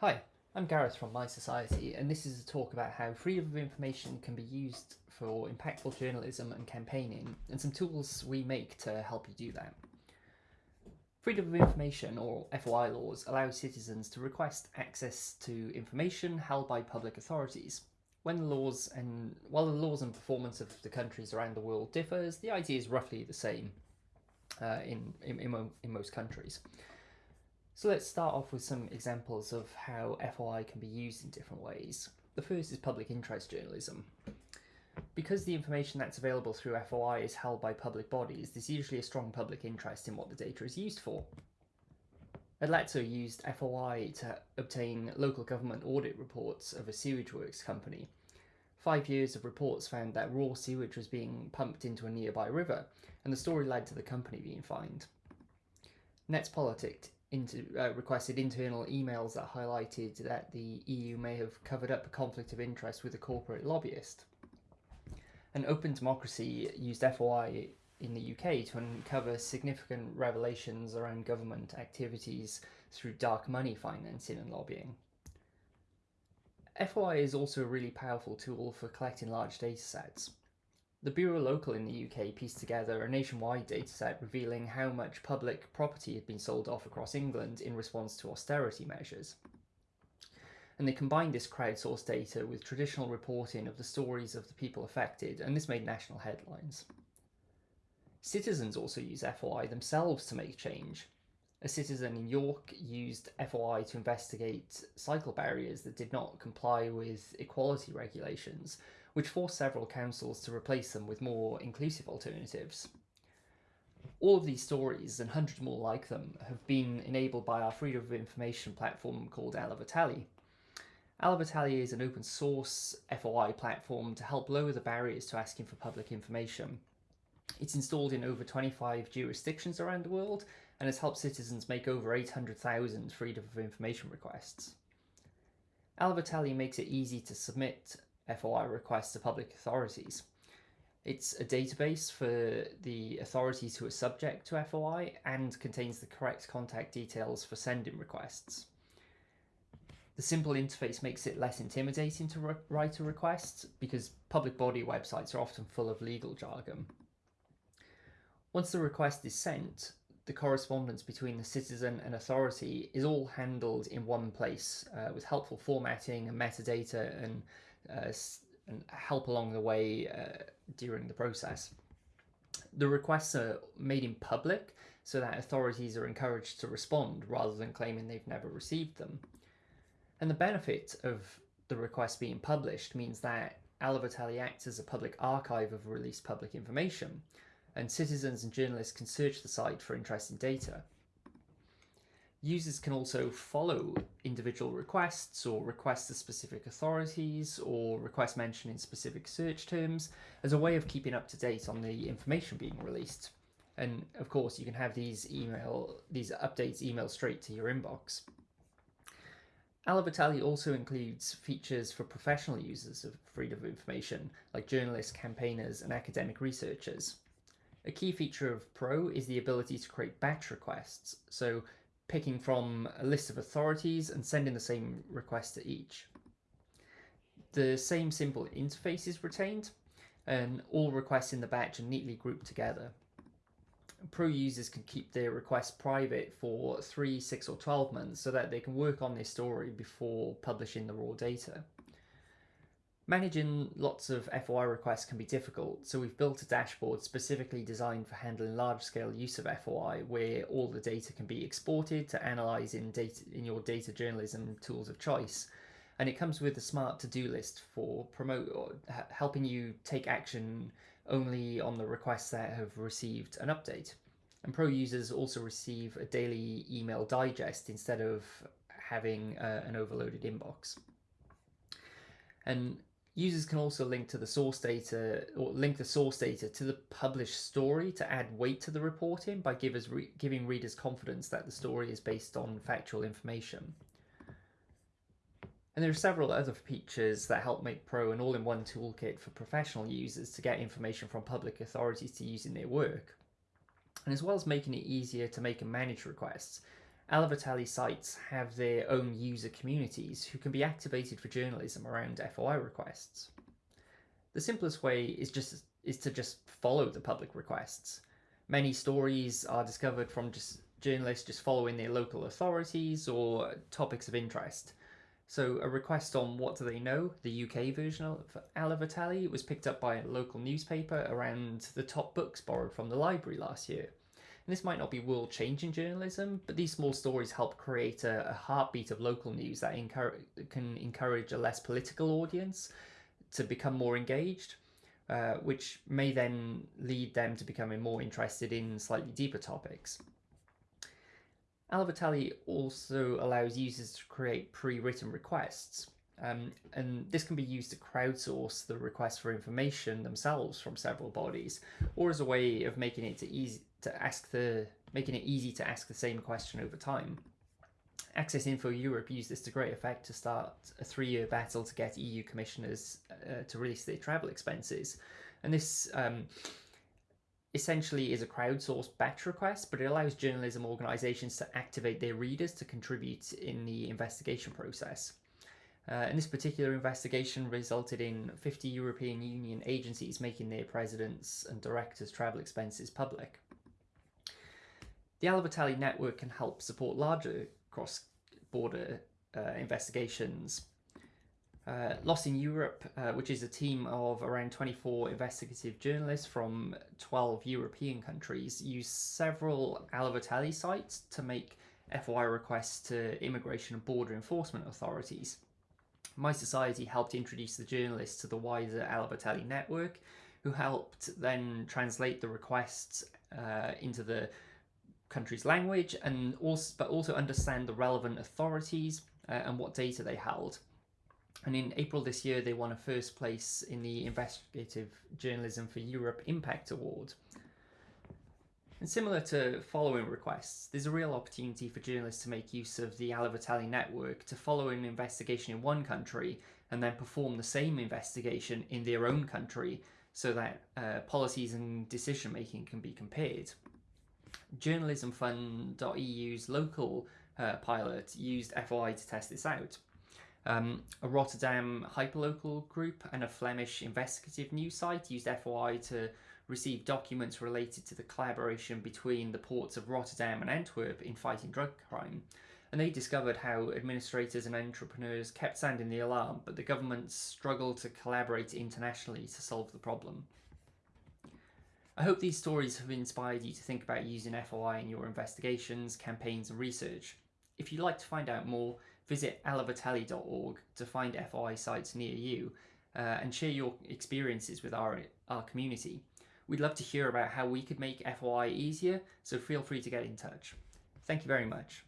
Hi, I'm Gareth from My Society, and this is a talk about how freedom of information can be used for impactful journalism and campaigning, and some tools we make to help you do that. Freedom of information, or FOI laws, allow citizens to request access to information held by public authorities. When the laws and while the laws and performance of the countries around the world differs, the idea is roughly the same uh, in, in, in, in most countries. So let's start off with some examples of how FOI can be used in different ways. The first is public interest journalism. Because the information that's available through FOI is held by public bodies, there's usually a strong public interest in what the data is used for. Átlátszó used FOI to obtain local government audit reports of a sewage works company. Five years of reports found that raw sewage was being pumped into a nearby river, and the story led to the company being fined. Netzpolitik into, uh, requested internal emails that highlighted that the EU may have covered up a conflict of interest with a corporate lobbyist. And Open Democracy used FOI in the UK to uncover significant revelations around government activities through dark money financing and lobbying. FOI is also a really powerful tool for collecting large datasets. The Bureau Local in the UK pieced together a nationwide dataset revealing how much public property had been sold off across England in response to austerity measures. And they combined this crowdsourced data with traditional reporting of the stories of the people affected, and this made national headlines. Citizens also use FOI themselves to make change. A citizen in York used FOI to investigate cycle barriers that did not comply with equality regulations, which forced several councils to replace them with more inclusive alternatives. All of these stories, and hundreds more like them, have been enabled by our Freedom of Information platform called Alaveteli. Alaveteli is an open source FOI platform to help lower the barriers to asking for public information. It's installed in over 25 jurisdictions around the world and has helped citizens make over 800,000 Freedom of Information requests. Alaveteli makes it easy to submit FOI requests to public authorities. It's a database for the authorities who are subject to FOI and contains the correct contact details for sending requests. The simple interface makes it less intimidating to write a request because public body websites are often full of legal jargon. Once the request is sent, the correspondence between the citizen and authority is all handled in one place uh, with helpful formatting and metadata and uh, and help along the way uh, during the process. The requests are made in public so that authorities are encouraged to respond rather than claiming they've never received them. And the benefit of the request being published means that Alaveteli acts as a public archive of released public information, and citizens and journalists can search the site for interesting data. Users can also follow individual requests or requests to specific authorities or request mention in specific search terms as a way of keeping up to date on the information being released. And of course, you can have these email these updates emailed straight to your inbox. Alaveteli also includes features for professional users of freedom of information, like journalists, campaigners, and academic researchers. A key feature of Pro is the ability to create batch requests, so picking from a list of authorities and sending the same request to each. The same simple interface is retained and all requests in the batch are neatly grouped together. Pro users can keep their requests private for 3, 6 or 12 months so that they can work on their story before publishing the raw data. Managing lots of FOI requests can be difficult, so we've built a dashboard specifically designed for handling large-scale use of FOI, where all the data can be exported to analyze in, data, in your data journalism tools of choice. And it comes with a smart to-do list for promote or helping you take action only on the requests that have received an update. And pro users also receive a daily email digest instead of having uh, an overloaded inbox. And Users can also link to the source data or link the source data to the published story to add weight to the reporting by re giving readers confidence that the story is based on factual information. And there are several other features that help make Pro an all-in-one toolkit for professional users to get information from public authorities to use in their work. And as well as making it easier to make and manage requests, Alaveteli sites have their own user communities who can be activated for journalism around FOI requests. The simplest way is just is to just follow the public requests. Many stories are discovered from just journalists just following their local authorities or topics of interest. So a request on What Do They Know, the UK version of Alaveteli, was picked up by a local newspaper around the top books borrowed from the library last year. This might not be world-changing journalism, but these small stories help create a, a heartbeat of local news that encourage, can encourage a less political audience to become more engaged, uh, which may then lead them to becoming more interested in slightly deeper topics. Alaveteli also allows users to create pre-written requests. Um, and this can be used to crowdsource the requests for information themselves from several bodies, or as a way of making it to easy to ask the making it easy to ask the same question over time. Access Info Europe used this to great effect to start a three-year battle to get EU commissioners uh, to release their travel expenses, and this um, essentially is a crowdsourced batch request, but it allows journalism organisations to activate their readers to contribute in the investigation process. Uh, and this particular investigation resulted in 50 European Union agencies making their presidents and directors' travel expenses public. The Alaveteli network can help support larger cross-border uh, investigations uh, Lost in Europe, uh, which is a team of around 24 investigative journalists from 12 European countries, use several Alaveteli sites to make FOI requests to immigration and border enforcement authorities. My Society helped introduce the journalists to the wider Alaveteli network, who helped then translate the requests uh, into the country's language and also but also understand the relevant authorities uh, and what data they held. And in April this year, they won a first place in the Investigative Journalism for Europe Impact Award. And similar to following requests, there's a real opportunity for journalists to make use of the Alaveteli network to follow an investigation in one country and then perform the same investigation in their own country so that uh, policies and decision making can be compared. Journalismfund.eu's local uh, pilot used FOI to test this out. Um, a Rotterdam hyperlocal group and a Flemish investigative news site used FOI to receive documents related to the collaboration between the ports of Rotterdam and Antwerp in fighting drug crime. And they discovered how administrators and entrepreneurs kept sounding the alarm, but the governments struggled to collaborate internationally to solve the problem. I hope these stories have inspired you to think about using FOI in your investigations, campaigns and research. If you'd like to find out more, Visit alaveteli.org to find FOI sites near you uh, and share your experiences with our, our community. We'd love to hear about how we could make FOI easier, so feel free to get in touch. Thank you very much.